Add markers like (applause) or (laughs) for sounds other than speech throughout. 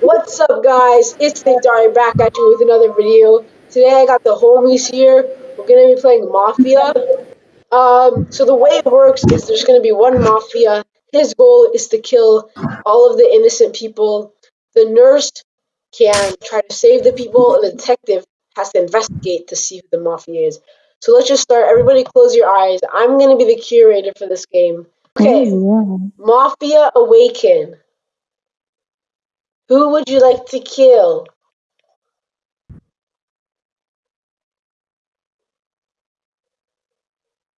What's up, guys? It's Nick Dari back at you with another video. Today I got the homies here. We're gonna be playing Mafia. Um, so the way it works is there's gonna be one Mafia. His goal is to kill all of the innocent people. The nurse can try to save the people, and the detective has to investigate to see who the Mafia is. So let's just start. Everybody, close your eyes. I'm gonna be the curator for this game. Okay, Mafia Awaken. Who would you like to kill?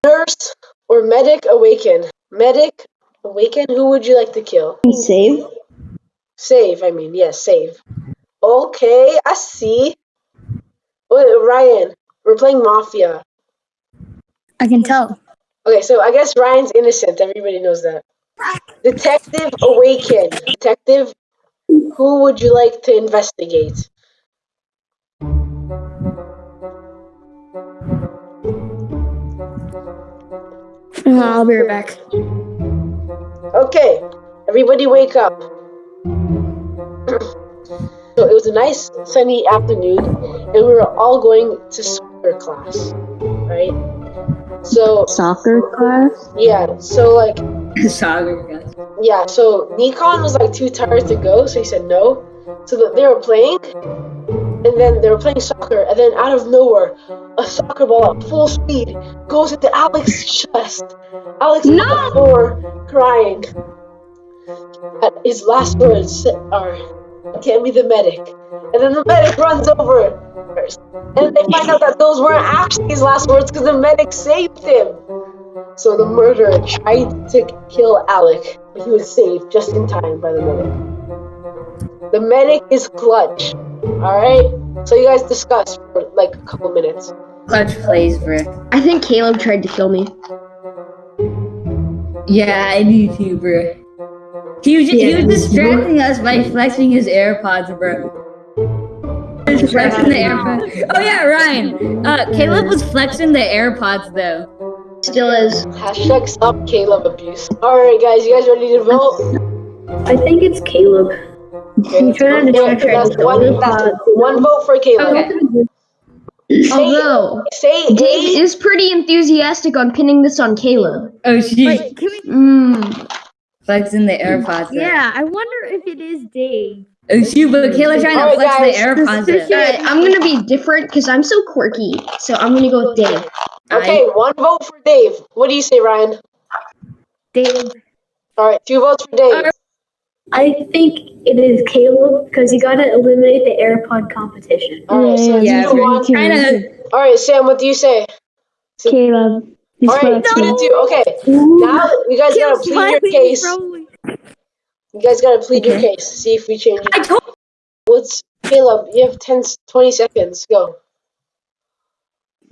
Nurse or Medic Awaken? Medic Awaken, who would you like to kill? Save? Save, I mean, yes, save. Okay, I see. Wait, Ryan, we're playing Mafia. I can tell. Okay, so I guess Ryan's innocent. Everybody knows that. Detective Awaken. Detective, who would you like to investigate? Uh, I'll be right back. Okay, everybody wake up. so it was a nice sunny afternoon, and we were all going to soccer class, right? So Soccer class? yeah, so like (laughs) soccer guys. Yeah, so Nikon was like too tired to go, so he said no. So that they were playing, and then they were playing soccer, and then out of nowhere, a soccer ball at full speed goes into Alex's chest. Alex is on the floor crying. And his last words are, "Get me the medic," and then the medic runs over, and they find out that those weren't actually his last words because the medic saved him. So the murderer tried to kill Alec, but he was saved just in time by the medic. The medic is clutch. Alright? So you guys discuss for like a couple minutes. Clutch plays, bro. I think Caleb tried to kill me. Yeah, I do too, bro. He was, he Yeah. was distracting us by flexing his AirPods, bro. He flexing the AirPods. Oh yeah, Ryan. Uh, Caleb was flexing the AirPods though. Still is. Hashtag stop Caleb abuse. Alright guys, you guys ready to vote? I think it's Caleb. Okay, let's trying to vote. distract that's one, that's one vote for Caleb. Okay. Although, Say Dave A. is pretty enthusiastic on pinning this on Caleb. Oh shit. Wait, can we? Mmm. Flexing the AirPods. Yeah, I wonder if it is Dave. Oh shoot, but Caleb trying to Alright, flex guys. the AirPods. Suspicious. though. I'm gonna be different because I'm so quirky. So I'm gonna go with Dave. Okay, one vote for Dave. What do you say, Ryan? Dave. Alright, two votes for Dave. I think it is Caleb because you gotta eliminate the AirPod competition. Alright, so it's Yeah, two to bro. one. Trying to. Alright, Sam, what do you say? Caleb. Alright, two to two. Okay, now you guys gotta plead your case. probably. You guys gotta plead your case. See if we change it. I told. What's Caleb? You have 10, 20 seconds. Go.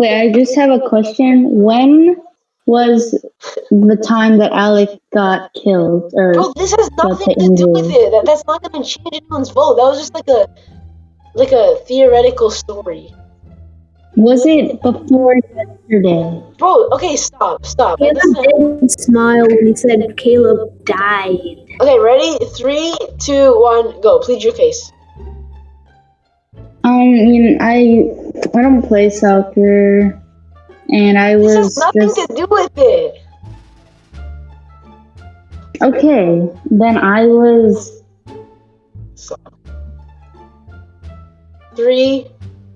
Wait, I just have a question. When was the time that Alec got killed? Or Bro, this has nothing the to do with it. That, that's not gonna change anyone's vote. That was just like a like a theoretical story. was it before yesterday? Bro, okay, stop, stop. That Caleb doesn't- didn't smile when he said Caleb died. Okay, ready? Three, two, one, go. Plead your case. Um, I mean, I I don't play soccer, and I This has was nothing just to do with it. okay. Then I was So, three,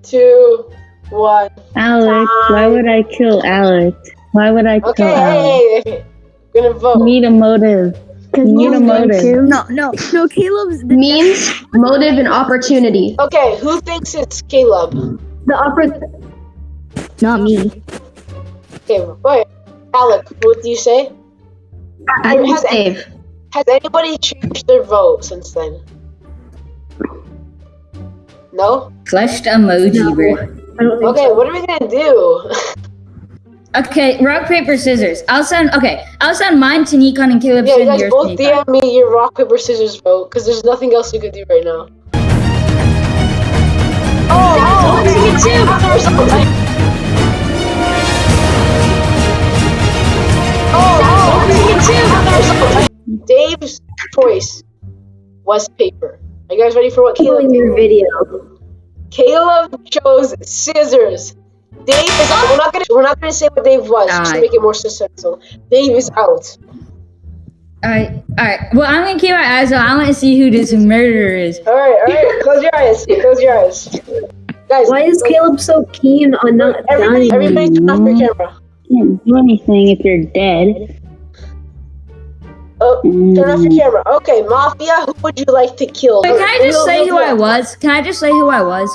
two, one. Alec. Why would I kill Alex? Why would I kill Okay, Alec? hey, hey, hey. Gonna vote. Need a motive. Need a motive. No, no, no. Caleb's Means, motive, and opportunity. Okay, who thinks it's Caleb? The opera not me. Okay, wait. Alec, what do you say? I think Has- it's Dave. Has anybody changed their vote since then? No? Flushed emoji, bro. I don't Okay, what are we gonna do? (laughs) Okay, rock paper scissors. I'll send. Okay, I'll send mine to Nikon and Caleb. yeah, you guys both to Nikon. DM me your rock, paper, scissors vote, because there's nothing else you could do right now. Oh, okay. Me too. Oh, oh, me too. Dave's choice was paper. Are you guys ready for what Caleb did? your video. Caleb chose scissors. Dave is out. We're not gonna we're not gonna say what Dave was just to make it more suspenseful. Dave is out. Alright, alright. Well, I'm gonna keep my eyes on. I want to see who this murderer is. Alright, alright. Close your eyes. Close your eyes. Guys, Why is Caleb so keen on not everybody dying? everybody turn off your camera. Can't do anything if you're dead. Oh, turn off your camera. Okay, Mafia, who would you like to kill? Wait, can I just Real say who I was? Can I just say who I was?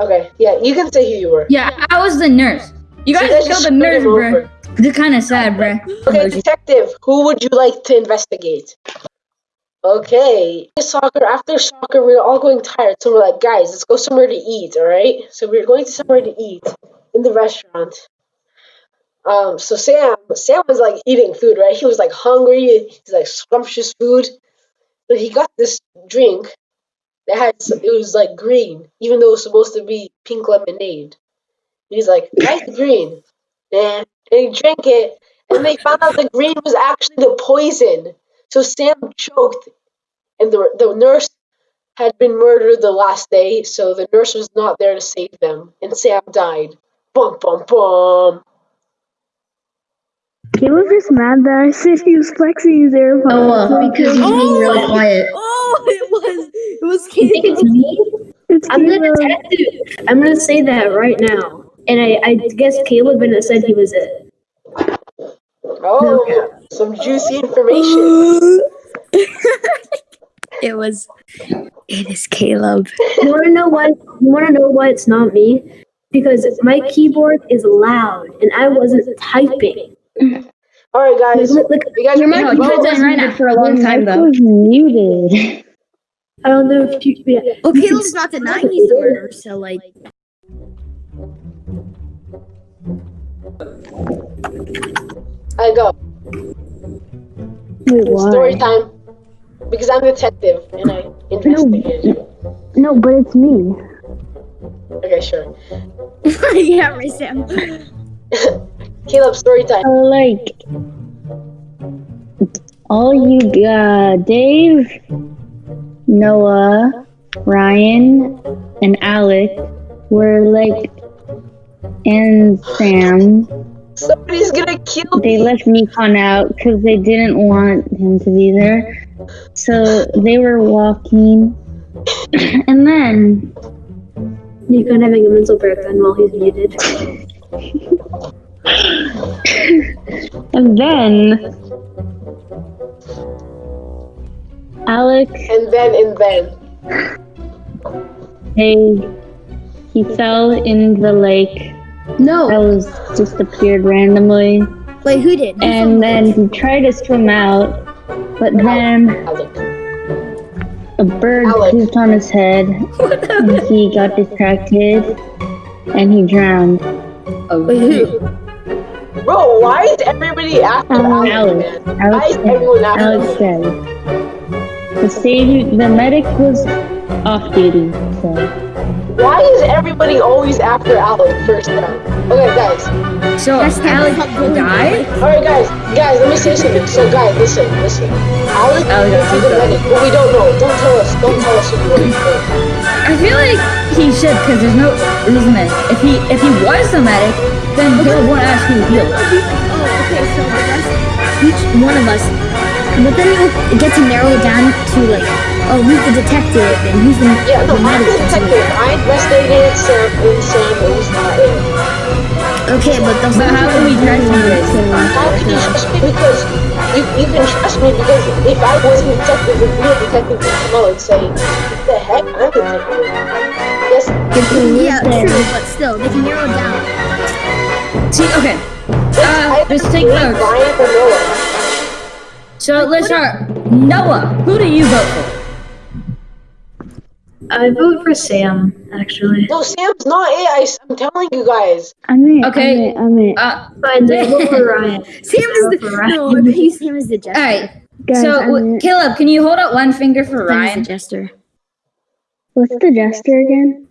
Okay, yeah, you can say who you were. Yeah, I was the nurse. You guys let's killed the nurse, bro. bruh. over. It's kind of sad, bro. Okay, detective, who would you like to investigate? Okay, soccer. After soccer, we were all going tired, so we're like, guys, let's go somewhere to eat. All right. So we are going to somewhere to eat in the restaurant. Um. So Sam, Sam was like eating food, right? He was like hungry. He's like scrumptious food. So he got this drink that had it was like green, even though it was supposed to be pink lemonade. He's like, "That's green," and, and he drank it, and they found out the green was actually the poison. So Sam choked, and the the nurse had been murdered the last day, so the nurse was not there to save them, and Sam died. Bum bum bum. He was just mad that I said he was flexing his AirPods. Oh, well, because he's being really oh, quiet. Oh, it was it was You think it's me? It's I'm the Caleb. detective. I'm gonna say that right now. And I, I guess Caleb and said he was it. Oh, some juicy information. (laughs) It was. It is Caleb. You wanna know why? You wanna know why it's not me? Because my keyboard is loud and I wasn't typing. All right, guys. Look, look, You guys Your are mic was vote. on right for a long time, though. was muted. I don't know if you. Yeah. Well, Caleb's not denying he's the murderer, so like. I go. Wait, Story time. Because I'm a detective and I investigate. No, but it's me. Okay, sure. (laughs) yeah, right, Sam. (laughs) Caleb, story time. Uh, like, all you got, Dave, Noah, Ryan, and Alec were like, and Sam. Somebody's gonna kill They left Nikon out because they didn't want him to be there. So they were walking, (coughs) and then Nikon having a mental breakdown while he's muted. (laughs) and then Alec And then and then. He he fell in the lake that No, was just appeared randomly, wait, who did? Who and then he tried to swim out, but then a bird Alec. pooped on his head, and (laughs) he got distracted, and he drowned. Wait, who? Bro, why is everybody after Um, Alec, Alex. Alex Why is said- everyone after Alex Alec? said the stage, the medic was off duty, so Why is everybody always after Alec first time? Okay, guys. So That's the Alex Alec died. Alright, guys. Guys, let me say something. So, guys, listen, listen. Alec Alec is the suicide. medic, but we don't know. Don't tell us. Don't tell us who you are. I feel like he should, because there's no reason that if he if he was the medic, then Caleb won't ask who healed. Oh, okay, so the rest, each one of us, but then you get to narrow down to like, oh, he's the detective and who's the, Yeah, no, the I'm the detective. I investigated Sam, and Sam, it was not it. Okay, but those But how can we trust you? How can you trust me? Because you, you can trust me because if I wasn't a detective, the real detective would come out and say, what the heck, I'm the detective. Yes, Yeah, true, but still, they can narrow it down. See, okay. Uh, either just take notes. Noah. So let's start. Noah, who do you vote for? I vote for Sam, actually. No, Sam's not it. I, am telling you guys. I'm in. Okay. I'm in. Uh, Fine, then vote for (laughs) Ryan. Sam is the, For Ryan. no, I believe Sam is the jester. all right. Guys, So w- Caleb, can you hold up one finger for Sam is Ryan? the jester. What's the jester again?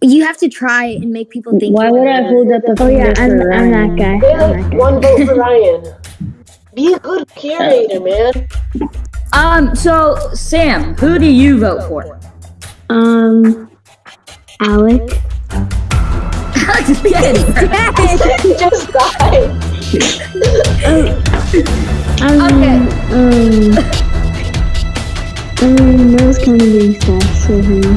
You have to try and make people think. Why would I hold up a Oh yeah, finger I'm, for I'm that Ryan? guy. I'm Caleb, that guy. one vote for (laughs) Ryan. Be a good curator, man. Um. So Sam, who do you vote for? Um, Alec. Alex is dead. He just died. Um, Okay. Um, um, that was kind of being sus for him.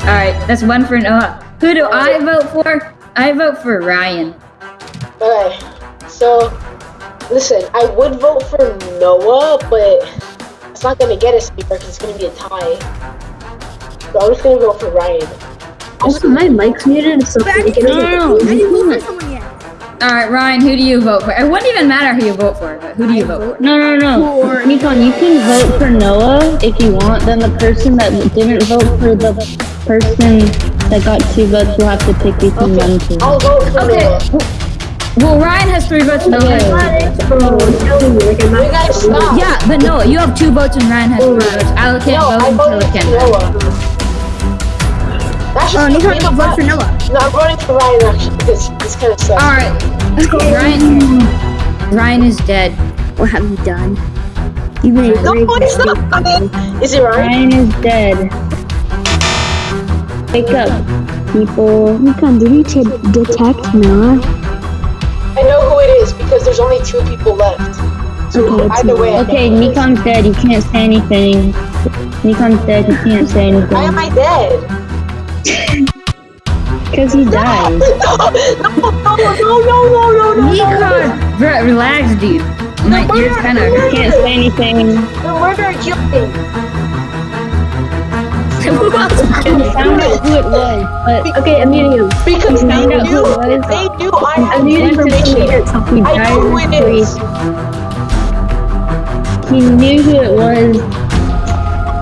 All right, that's one for Noah. Who do I vote for? I vote for Ryan. Okay, so listen, I would vote for Noah, but it's not gonna get us anywhere because it's gonna be a tie. So I'm just gonna go for Ryan. Also, my mic's muted, so But I we didn't, can I didn't vote for someone yet. All right, Ryan, who do you vote for? It wouldn't even matter who you vote for, but who do you vote for? No, no, no. Nikon, you can vote for Noah if you want. Then the person that didn't vote for the person that got two votes will have to pick between them two. I'll vote for Okay. Noah. Well, Ryan has three votes. Noah has three votes. It's telling me like I'm You not. guys stop. Yeah, but Noah, you have two votes and Ryan has three votes. Alec can't No, I vote until voted it can. Noah. That's Oh, just Nikon between vote for us. Noah. No, I'm voting for Ryan actually because this kind of sucks. All right, let's Ryan. Ryan is dead. What have you done? You've been a No, great it's not funny. Is it Ryan? Ryan is dead. Wake up, people. Nikon, did you t- detect Noah? I know who it is because there's only two people left. So Okay, either way. Okay, know who it is. Nikon's dead. You can't say anything. Nikon's dead. You can't say anything. Why am anything. I dead? Because he died. (laughs) no, no, no, no, no, no, no, no. Nikon, bro, relax, dude. My ears kind of can't say anything. The murderer killed me. I found out who it was, but Okay, I'm muting him. Because they knew, who it was. they knew I I'm had him from information. he. I died know who it is. He knew who it was.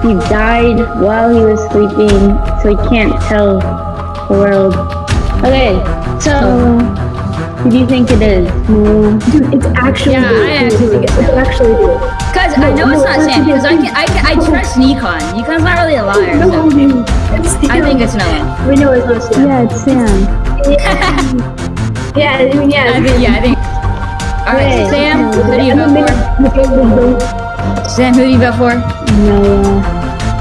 He died while he was sleeping, so he can't tell the world. Okay, so who do you think it is? Dude, it's actually. Yeah, I actually think it's It's actually dude. Cause I know it's not Sam. Cause I can, I can, I oh. trust Nikon. Nikon's not really a liar. No, So dude. It's I think it's Noah. We know it's not Sam. Yeah, it's Sam. Yeah, I mean, yeah. I think, yeah, I think. All right, Wait. Sam, who do you vote for? Sam, who do you vote for? Noah.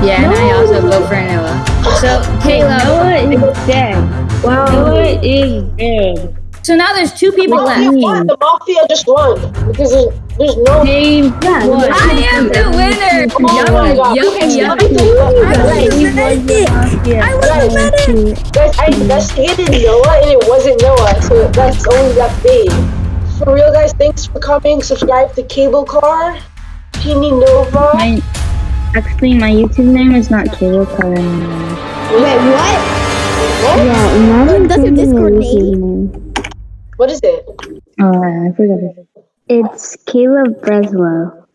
Yeah, and I also vote for Noah. So, Caleb. Noah is dead. Wow. Noah is dead. So now there's two people Mafia left. won. The mafia just won because there's, there's no. Game Yeah, one. I am the winner. Oh my God. Yummy, yummy, Okay, yummy. let me tell you I guys. was the medic. I was the. Guys, I investigated Noah and it wasn't Noah, so that's only that big. For real, guys, thanks for coming. Subscribe to Cable Car, Teeny Nova. My, actually, my YouTube name is not Cable Car anymore. Wait, what? What? Yeah, imagine That's your Discord name. What is it? Oh, I forgot it. It's Caleb Breslow.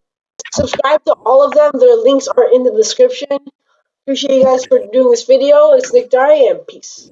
Subscribe to all of them. Their links are in the description. Appreciate you guys for doing this video. It's Nick Dari and peace.